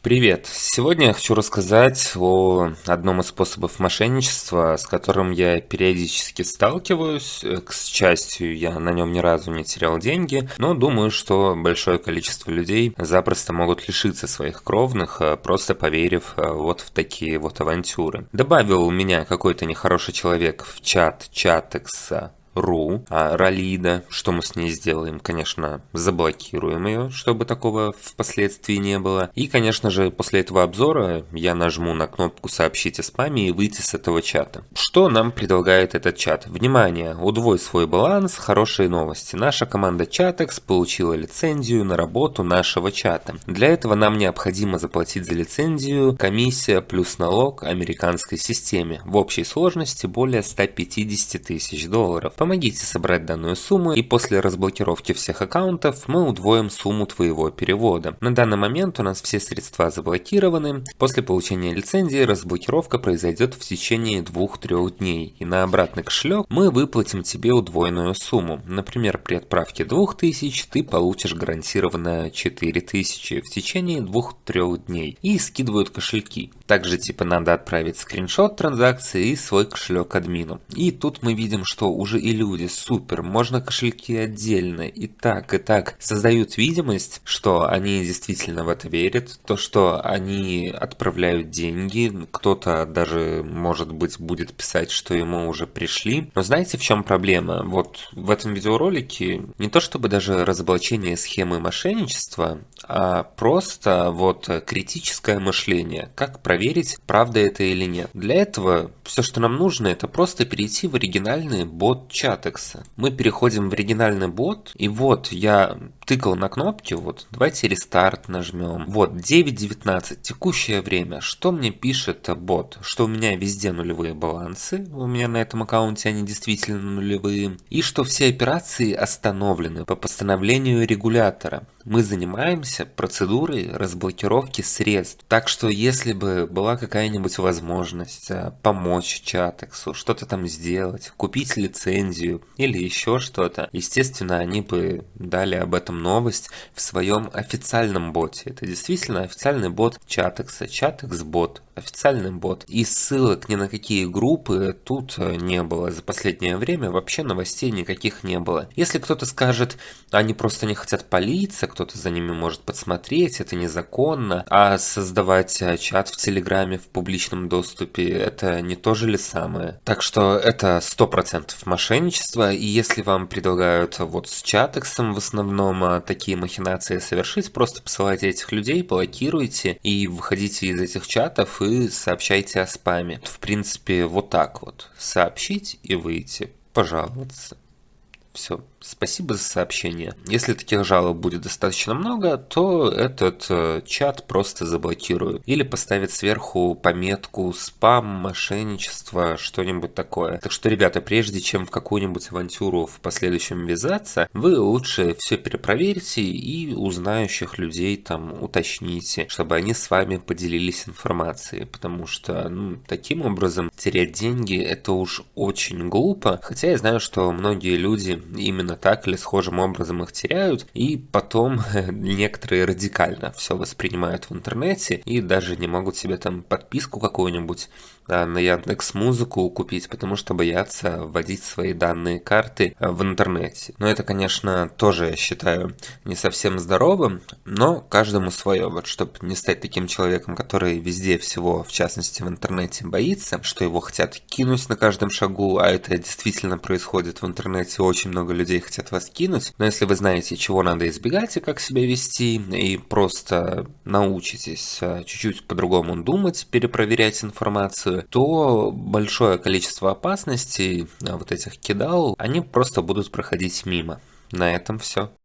Привет! Сегодня я хочу рассказать о одном из способов мошенничества, с которым я периодически сталкиваюсь. К счастью, я на нем ни разу не терял деньги, но думаю, что большое количество людей запросто могут лишиться своих кровных, э, просто поверив э, вот в такие вот авантюры. Добавил меня какой-то нехороший человек в чат чатекса ру, а Ралида, что мы с ней сделаем? Конечно, заблокируем ее, чтобы такого впоследствии не было. И, конечно же, после этого обзора я нажму на кнопку «Сообщить о спаме» и выйти с этого чата. Что нам предлагает этот чат? Внимание! Удвой свой баланс, хорошие новости. Наша команда Chattex получила лицензию на работу нашего чата. Для этого нам необходимо заплатить за лицензию комиссия плюс налог американской системе. В общей сложности более 150 тысяч долларов. Помогите собрать данную сумму и после разблокировки всех аккаунтов мы удвоим сумму твоего перевода. На данный момент у нас все средства заблокированы. После получения лицензии разблокировка произойдет в течение 2-3 дней. И на обратный кошелек мы выплатим тебе удвоенную сумму. Например, при отправке 2000 ты получишь гарантированно 4000 в течение 2-3 дней. И скидывают кошельки. Также типа надо отправить скриншот транзакции и свой кошелек админу. И тут мы видим, что уже и люди, супер, можно кошельки отдельно, и так, и так. Создают видимость, что они действительно в это верят, то, что они отправляют деньги, кто-то даже, может быть, будет писать, что ему уже пришли. Но знаете, в чем проблема? Вот в этом видеоролике не то чтобы даже разоблачение схемы мошенничества, а просто вот критическое мышление. Как проверить, правда это или нет. Для этого все, что нам нужно, это просто перейти в оригинальный бот чатекса. Мы переходим в оригинальный бот, и вот я тыкал на кнопки, вот давайте рестарт нажмем. Вот 9.19, текущее время. Что мне пишет бот? Что у меня везде нулевые балансы, у меня на этом аккаунте они действительно нулевые, и что все операции остановлены по постановлению регулятора мы занимаемся процедурой разблокировки средств. Так что если бы была какая-нибудь возможность э, помочь Чатексу, что-то там сделать, купить лицензию или еще что-то, естественно, они бы дали об этом новость в своем официальном боте. Это действительно официальный бот Чатекса, Чатекс бот официальный бот. И ссылок ни на какие группы тут э, не было. За последнее время вообще новостей никаких не было. Если кто-то скажет, они просто не хотят палиться, кто-то за ними может подсмотреть, это незаконно, а создавать э, чат в Телеграме в публичном доступе, это не то же ли самое? Так что это 100% мошенничество, и если вам предлагают вот с чатексом в основном э, такие махинации совершить, просто посылайте этих людей, блокируйте и выходите из этих чатов и вы сообщаете о спаме. В принципе, вот так вот. Сообщить и выйти. Пожаловаться. Все. Спасибо за сообщение. Если таких жалоб будет достаточно много, то этот э, чат просто заблокируют. Или поставят сверху пометку спам, мошенничество, что-нибудь такое. Так что, ребята, прежде чем в какую-нибудь авантюру в последующем ввязаться, вы лучше все перепроверьте и у знающих людей там уточните, чтобы они с вами поделились информацией. Потому что ну, таким образом терять деньги это уж очень глупо. Хотя я знаю, что многие люди именно именно так или схожим образом их теряют, и потом некоторые радикально все воспринимают в интернете и даже не могут себе там подписку какую-нибудь а, на Яндекс Музыку купить, потому что боятся вводить свои данные карты а, в интернете. Но это, конечно, тоже, я считаю, не совсем здоровым, но каждому свое. Вот чтобы не стать таким человеком, который везде всего, в частности в интернете, боится, что его хотят кинуть на каждом шагу, а это действительно происходит в интернете, очень много людей хотят вас кинуть. Но если вы знаете, чего надо избегать и как себя вести, и просто научитесь а, чуть-чуть по-другому думать, перепроверять информацию, то большое количество опасностей, а, вот этих кидал, они просто будут проходить мимо. На этом все.